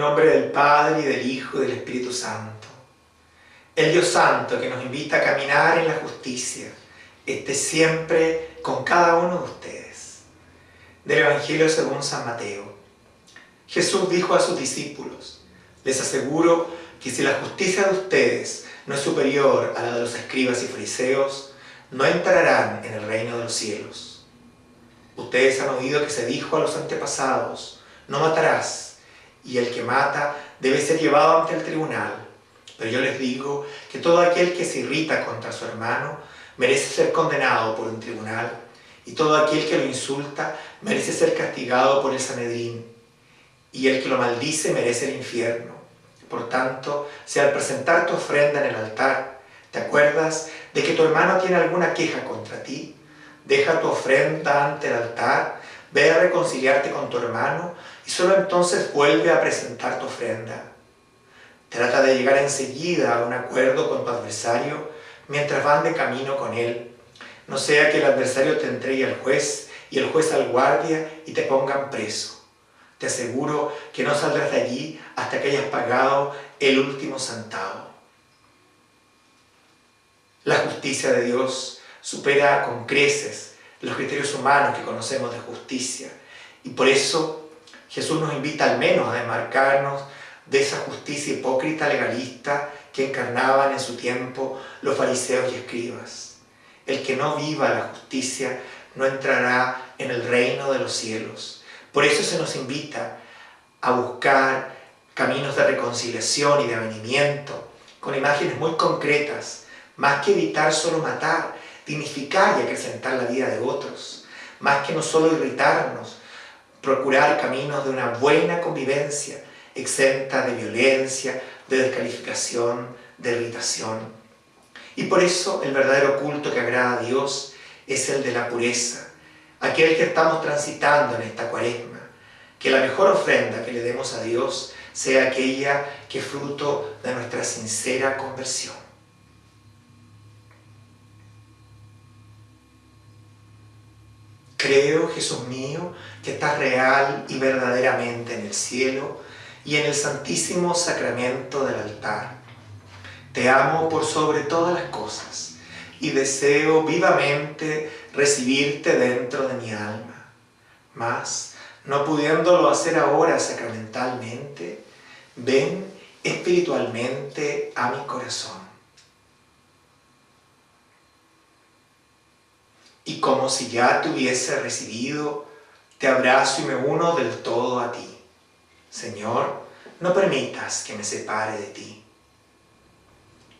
nombre del Padre, y del Hijo, y del Espíritu Santo. El Dios Santo que nos invita a caminar en la justicia, esté siempre con cada uno de ustedes. Del Evangelio según San Mateo. Jesús dijo a sus discípulos, les aseguro que si la justicia de ustedes no es superior a la de los escribas y fariseos, no entrarán en el reino de los cielos. Ustedes han oído que se dijo a los antepasados, no matarás, y el que mata debe ser llevado ante el tribunal. Pero yo les digo que todo aquel que se irrita contra su hermano merece ser condenado por un tribunal, y todo aquel que lo insulta merece ser castigado por el Sanedrín, y el que lo maldice merece el infierno. Por tanto, si al presentar tu ofrenda en el altar, te acuerdas de que tu hermano tiene alguna queja contra ti, deja tu ofrenda ante el altar, ve a reconciliarte con tu hermano y solo entonces vuelve a presentar tu ofrenda. Trata de llegar enseguida a un acuerdo con tu adversario mientras van de camino con él. No sea que el adversario te entregue al juez y el juez al guardia y te pongan preso. Te aseguro que no saldrás de allí hasta que hayas pagado el último centavo. La justicia de Dios supera con creces los criterios humanos que conocemos de justicia. Y por eso Jesús nos invita al menos a demarcarnos de esa justicia hipócrita legalista que encarnaban en su tiempo los fariseos y escribas. El que no viva la justicia no entrará en el reino de los cielos. Por eso se nos invita a buscar caminos de reconciliación y de avenimiento, con imágenes muy concretas, más que evitar solo matar, dignificar y acrecentar la vida de otros, más que no solo irritarnos, procurar caminos de una buena convivencia, exenta de violencia, de descalificación, de irritación. Y por eso el verdadero culto que agrada a Dios es el de la pureza, aquel que estamos transitando en esta cuaresma, que la mejor ofrenda que le demos a Dios sea aquella que fruto de nuestra sincera conversión. Creo, Jesús mío, que estás real y verdaderamente en el cielo y en el santísimo sacramento del altar. Te amo por sobre todas las cosas y deseo vivamente recibirte dentro de mi alma. Mas, no pudiéndolo hacer ahora sacramentalmente, ven espiritualmente a mi corazón. Y como si ya te hubiese recibido, te abrazo y me uno del todo a ti. Señor, no permitas que me separe de ti.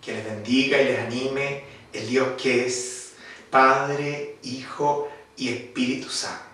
Que les bendiga y les anime el Dios que es Padre, Hijo y Espíritu Santo.